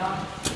Yeah.